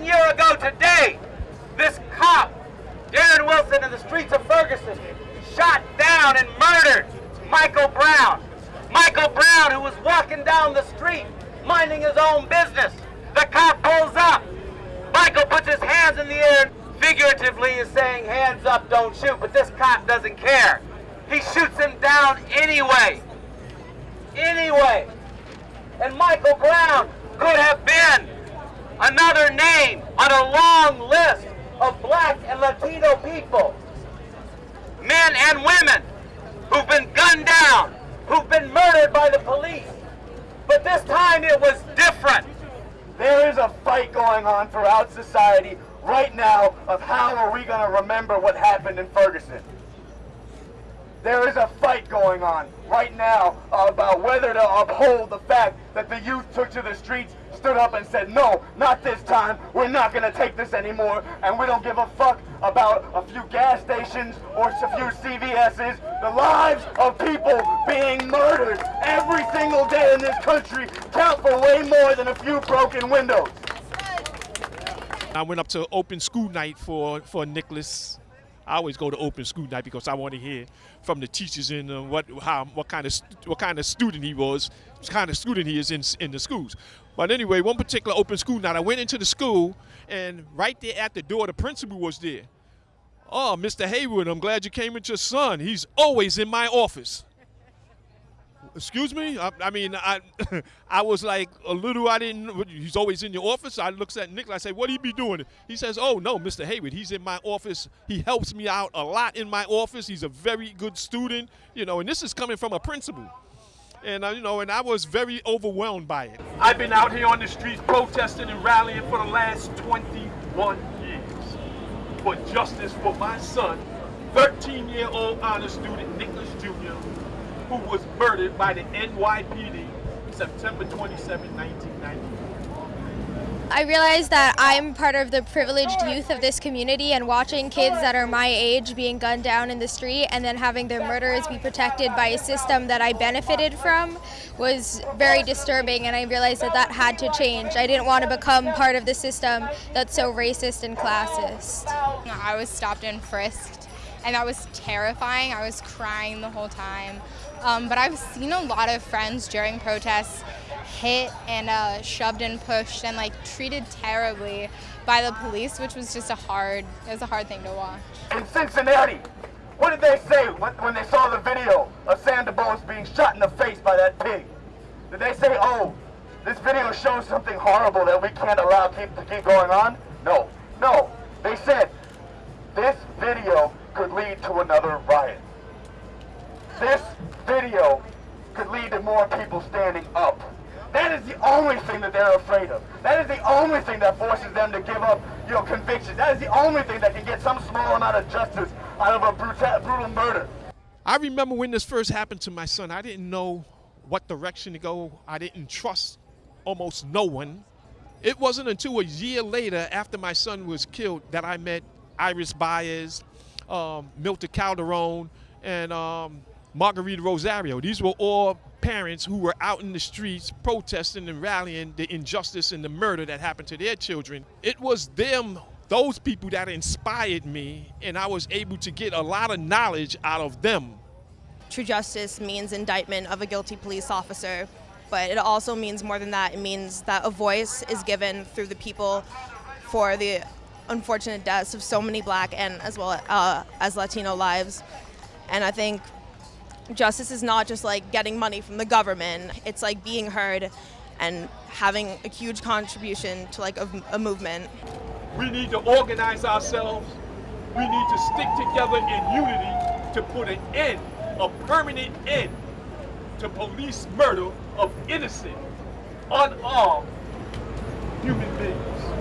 One year ago today, this cop, Darren Wilson, in the streets of Ferguson, shot down and murdered Michael Brown. Michael Brown, who was walking down the street, minding his own business. The cop pulls up. Michael puts his hands in the air, figuratively is saying, hands up, don't shoot, but this cop doesn't care. He shoots him down anyway. Anyway. And Michael Brown could have been another name on a long list of black and Latino people, men and women who've been gunned down, who've been murdered by the police. But this time it was different. There is a fight going on throughout society right now of how are we going to remember what happened in Ferguson. There is a fight going on right now about whether to uphold the fact that the youth took to the streets, stood up and said, no, not this time, we're not going to take this anymore, and we don't give a fuck about a few gas stations or a few CVS's. The lives of people being murdered every single day in this country count for way more than a few broken windows. I went up to open school night for, for Nicholas I always go to open school night because I want to hear from the teachers and uh, what how what kind of what kind of student he was, what kind of student he is in in the schools. But anyway, one particular open school night, I went into the school and right there at the door, the principal was there. Oh, Mr. Heyward, I'm glad you came with your son. He's always in my office. Excuse me? I, I, mean, I I was like a little, I didn't, he's always in your office. I looks at Nick, I say, what he be doing? He says, oh, no, Mr. Heyward, he's in my office. He helps me out a lot in my office. He's a very good student, you know, and this is coming from a principal. And, uh, you know, and I was very overwhelmed by it. I've been out here on the streets protesting and rallying for the last 21 years for justice for my son, 13-year-old honor student Nicholas Jr., who was murdered by the NYPD September 27, 1994. I realize that I'm part of the privileged youth of this community and watching kids that are my age being gunned down in the street and then having their murderers be protected by a system that I benefited from was very disturbing and I realized that that had to change. I didn't want to become part of the system that's so racist and classist. I was stopped and frisked and that was terrifying. I was crying the whole time. Um, but I've seen a lot of friends during protests hit and uh, shoved and pushed and like treated terribly by the police, which was just a hard, it was a hard thing to watch. In Cincinnati, what did they say when, they saw the video of Sam DuBose being shot in the face by that pig? Did they say, oh, this video shows something horrible that we can't allow keep, to keep going on? No, no. They said, this video could lead to another riot. This video could lead to more people standing up. That is the only thing that they're afraid of. That is the only thing that forces them to give up, you know, conviction. That is the only thing that can get some small amount of justice out of a brutal, brutal murder. I remember when this first happened to my son, I didn't know what direction to go. I didn't trust almost no one. It wasn't until a year later, after my son was killed, that I met Iris Baez, um, Milton Calderon, and um, Margarita Rosario. These were all parents who were out in the streets protesting and rallying the injustice and the murder that happened to their children. It was them, those people that inspired me, and I was able to get a lot of knowledge out of them. True justice means indictment of a guilty police officer, but it also means more than that. It means that a voice is given through the people for the unfortunate deaths of so many black and as well uh, as Latino lives. And I think justice is not just like getting money from the government. It's like being heard and having a huge contribution to like a, a movement. We need to organize ourselves. We need to stick together in unity to put an end, a permanent end to police murder of innocent, unarmed human beings.